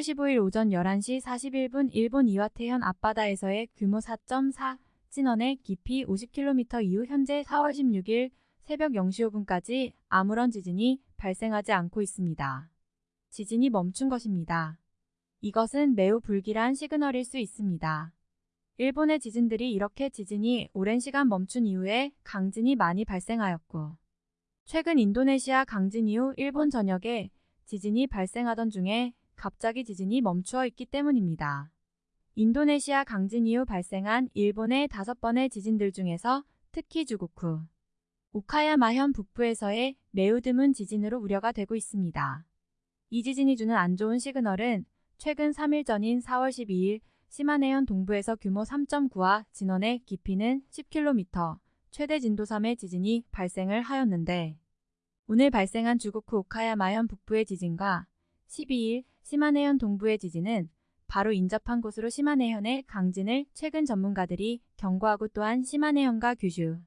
10월 15일 오전 11시 41분 일본 이와테현 앞바다에서의 규모 4.4 진원의 깊이 50km 이후 현재 4월 16일 새벽 0시 5분까지 아무런 지진이 발생하지 않고 있습니다. 지진이 멈춘 것입니다. 이것은 매우 불길한 시그널일 수 있습니다. 일본의 지진들이 이렇게 지진이 오랜 시간 멈춘 이후에 강진이 많이 발생하였고 최근 인도네시아 강진 이후 일본 전역에 지진이 발생하던 중에 갑자기 지진이 멈추어 있기 때문입니다. 인도네시아 강진 이후 발생한 일본의 다섯 번의 지진들 중에서 특히 주고쿠, 오카야마현 북부에서의 매우 드문 지진으로 우려가 되고 있습니다. 이 지진이 주는 안 좋은 시그널은 최근 3일 전인 4월 12일 시마네현 동부에서 규모 3.9와 진원의 깊이는 10km, 최대 진도 3의 지진이 발생을 하였는데 오늘 발생한 주고쿠 오카야마현 북부의 지진과 12일 시마네현 동부의 지진은 바로 인접한 곳으로 시마네현의 강진을 최근 전문가들이 경고하고 또한 시마네현과 규슈,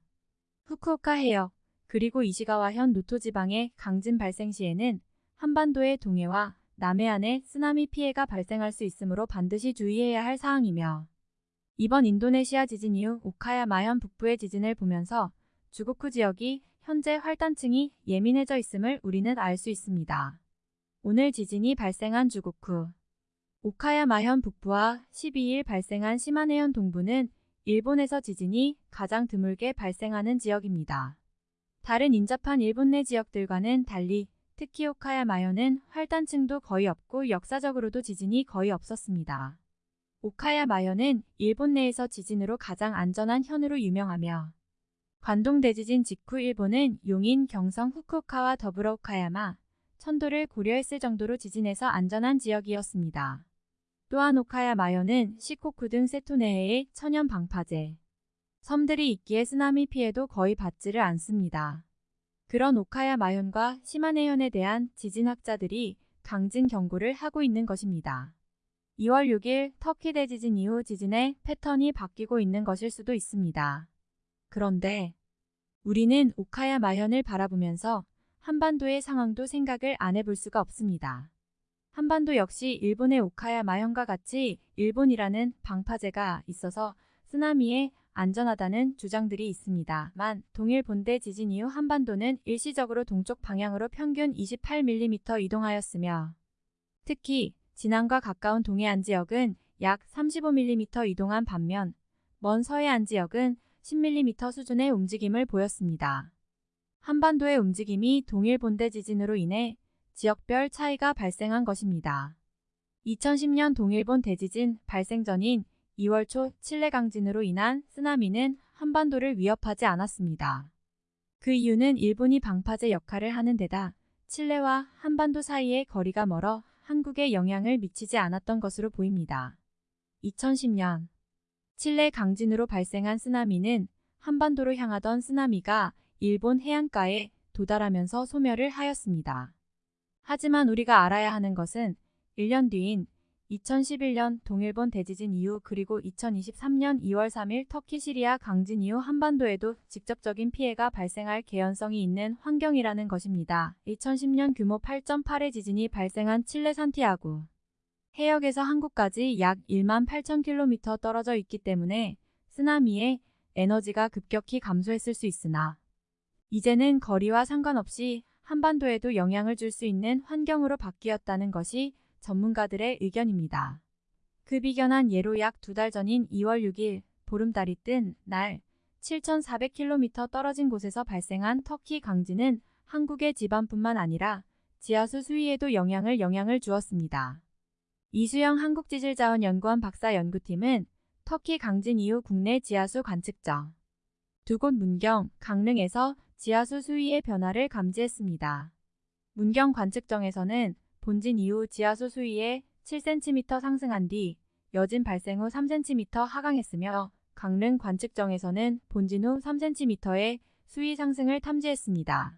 후쿠오카 해역, 그리고 이시가와현 노토 지방의 강진 발생 시에는 한반도의 동해와 남해안에 쓰나미 피해가 발생할 수 있으므로 반드시 주의해야 할 사항이며 이번 인도네시아 지진 이후 오카야마현 북부의 지진을 보면서 주고쿠 지역이 현재 활단층이 예민해져 있음을 우리는 알 수 있습니다. 오늘 지진이 발생한 주고쿠, 오카야마현 북부와 12일 발생한 시마네현 동부는 일본에서 지진이 가장 드물게 발생하는 지역입니다. 다른 인접한 일본 내 지역들과는 달리 특히 오카야마현은 활단층도 거의 없고 역사적으로도 지진이 거의 없었습니다. 오카야마현은 일본 내에서 지진으로 가장 안전한 현으로 유명하며 관동 대지진 직후 일본은 용인, 경성, 후쿠오카와 더불어 오카야마, 천도를 고려했을 정도로 지진에서 안전한 지역이었습니다. 또한 오카야 마현은 시코쿠 등 세토네해의 천연 방파제, 섬들이 있기에 쓰나미 피해도 거의 받지를 않습니다. 그런 오카야 마현과 시마네현에 대한 지진학자들이 강진 경고를 하고 있는 것입니다. 2월 6일 터키 대지진 이후 지진의 패턴이 바뀌고 있는 것일 수도 있습니다. 그런데 우리는 오카야 마현을 바라보면서 한반도의 상황도 생각을 안 해볼 수가 없습니다. 한반도 역시 일본의 오카야 마현과 같이 일본이라는 방파제가 있어서 쓰나미에 안전하다는 주장들이 있습니다만 동일 본대 지진 이후 한반도는 일시적으로 동쪽 방향으로 평균 28mm 이동하였으며 특히 진안과 가까운 동해안 지역은 약 35mm 이동한 반면 먼 서해안 지역은 10mm 수준의 움직임을 보였습니다. 한반도의 움직임이 동일 본대 지진으로 인해 지역별 차이가 발생한 것입니다. 2010년 동일본 대지진 발생 전인 2월 초 칠레 강진으로 인한 쓰나미는 한반도를 위협하지 않았습니다. 그 이유는 일본이 방파제 역할을 하는 데다 칠레와 한반도 사이의 거리가 멀어 한국에 영향을 미치지 않았던 것으로 보입니다. 2010년 칠레 강진으로 발생한 쓰나미는 한반도로 향하던 쓰나미가 일본 해안가에 도달하면서 소멸을 하였습니다. 하지만 우리가 알아야 하는 것은 1년 뒤인 2011년 동일본 대지진 이후 그리고 2023년 2월 3일 터키 시리아 강진 이후 한반도에도 직접적인 피해가 발생할 개연성이 있는 환경이라는 것입니다. 2010년 규모 8.8의 지진이 발생한 칠레 산티아고 해역에서 한국까지 약 1만 8천 킬로미터 떨어져 있기 때문에 쓰나미의 에너지가 급격히 감소했을 수 있으나 이제는 거리와 상관없이 한반도에도 영향을 줄 수 있는 환경으로 바뀌었다는 것이 전문가들의 의견입니다. 그 비견한 예로 약 두 달 전인 2월 6일 보름달이 뜬 날 7,400km 떨어진 곳에서 발생한 터키 강진은 한국의 지반뿐만 아니라 지하수 수위에도 영향을 영향을 주었습니다. 이수영 한국지질자원연구원 박사 연구팀은 터키 강진 이후 국내 지하수 관측정 두곳 문경, 강릉에서 지하수 수위의 변화를 감지했습니다. 문경 관측정에서는 본진 이후 지하수 수위에 7cm 상승한 뒤 여진 발생 후 3cm 하강했으며 강릉 관측정에서는 본진 후 3cm의 수위 상승을 탐지했습니다.